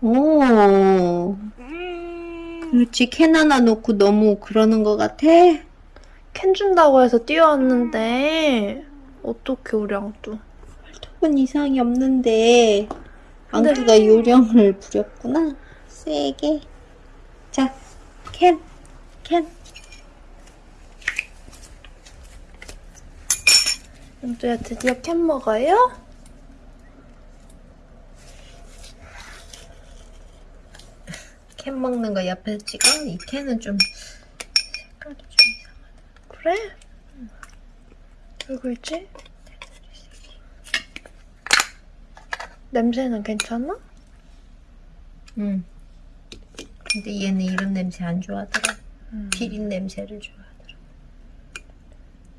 오. 그렇지. 캔 하나 놓고 너무 그러는 것 같아? 캔 준다고 해서 뛰어왔는데 어떻게 우리 앙뚜 턱은 이상이 없는데 근데- 앙뚜가 요령을 부렸구나. 세게. 자, 캔, 캔. 앙뚜야 드디어 캔 먹어요? 캔 먹는 거 옆에서 찍어. 이 캔은 좀 색깔이 좀 이상하다. 그래? 여기 있지? 냄새는 괜찮아? 응. 근데 얘는 이런 냄새 안 좋아하더라. 음. 비린 냄새를 좋아하더라.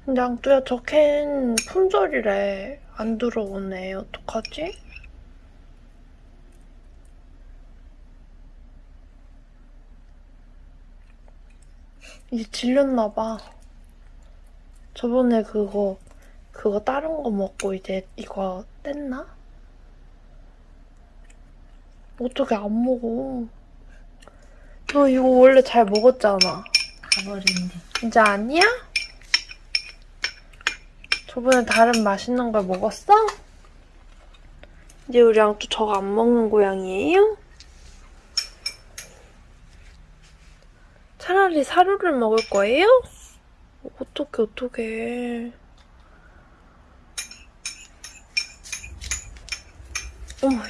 근데 앙뚜야 저 캔 품절이래 안 들어오네 어떡하지? 이제 질렸나봐 저번에 그거 그거 다른 거 먹고 이제 이거 뗐나? 어떻게 안 먹어 너 이거 원래 잘 먹었잖아 가버린대. 이제 아니야? 저번에 다른 맛있는 걸 먹었어? 이제 우리 랑또 저거 안 먹는 고양이에요? 차라리 사료를 먹을 거예요? 어떡해 어떡해 어머휴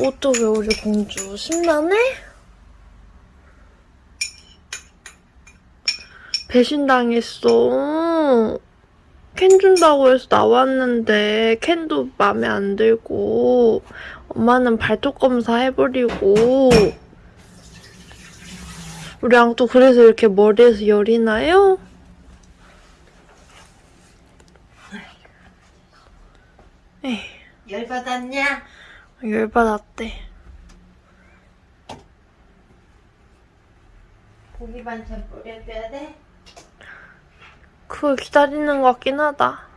어떡해 우리 공주 심란해? 배신당했어. 캔 준다고 해서 나왔는데 캔도 마음에 안 들고 엄마는 발톱 검사 해버리고 우리 앙또 그래서 이렇게 머리에서 열이 나요? 에이, 열받았냐? 열받았대. 고기 반찬 뿌려줘야 돼? 그걸 기다리는 것 같긴 하다.